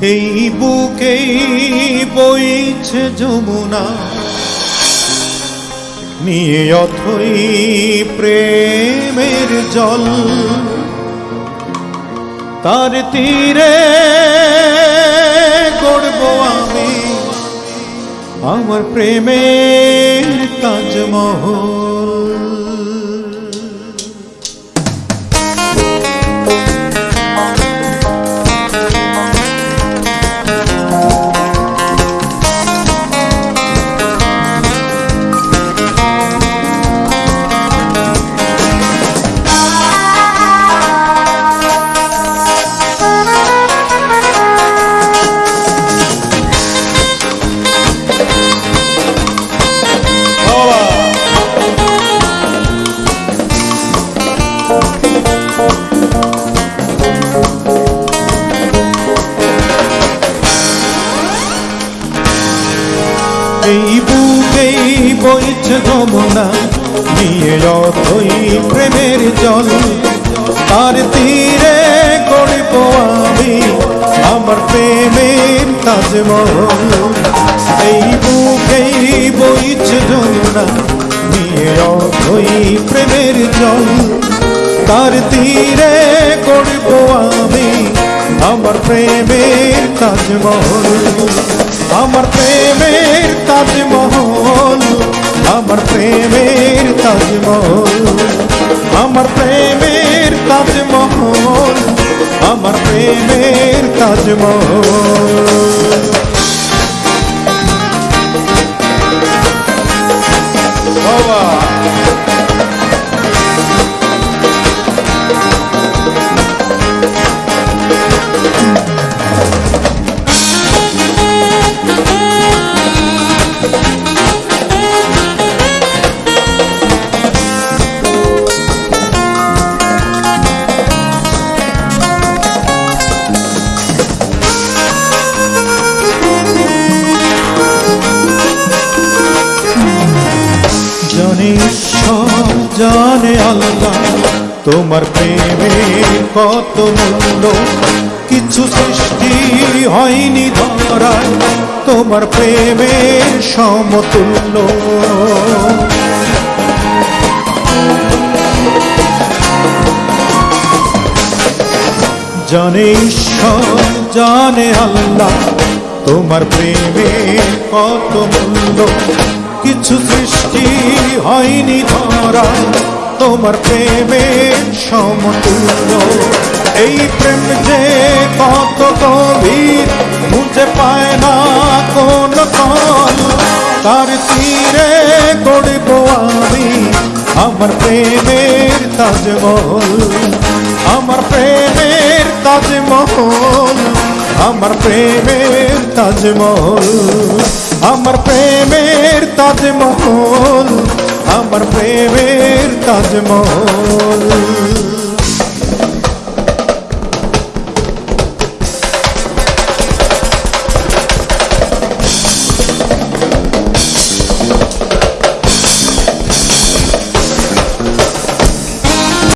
এই বুকেই বইছে যমুনা। নিয়ে অথই প্রেমের জল। তার তীরে গড়ব আমি। আমার প্রেমের তাজমহল। এই বুকেই বইছে যমুনা নিয়ে যতই প্রেমের জল। তার তীরে গড়ব আমি, আমার প্রেমের তাজমহল। এই বুকেই বইছে যমুনা নিয়ে যতই প্রেমের জল। তার তীরে গড়ব আমি, আমার প্রেমের তাজমহল। আমার প্রেমের তাজমহল আমার প্রেমের তাজমহল আমার প্রেমের তাজমহল আমার প্রেমের তাজমহল। বাবা। সব জানে আল্লাহ, তোমার প্রেমে কত মূল্য। কিছু সৃষ্টি হয়নি ধরায়, তোমার প্রেমের সমতুল্য। জানে ঈশ্বর, জানে আল্লাহ, তোমার প্রেমে কত মূল্য। কিছু সৃষ্টি হয়নি ধরা তোমার প্রেমের সমতুল্য। এই প্রেম যে কত গভীর বুঝে পায় না কোন কল তার তীরে গড়ব আমি। আমার প্রেমের তাজমহল। আমার প্রেমের তাজমহল। আমার প্রেমের তাজমহল। আমার প্রেমের de mão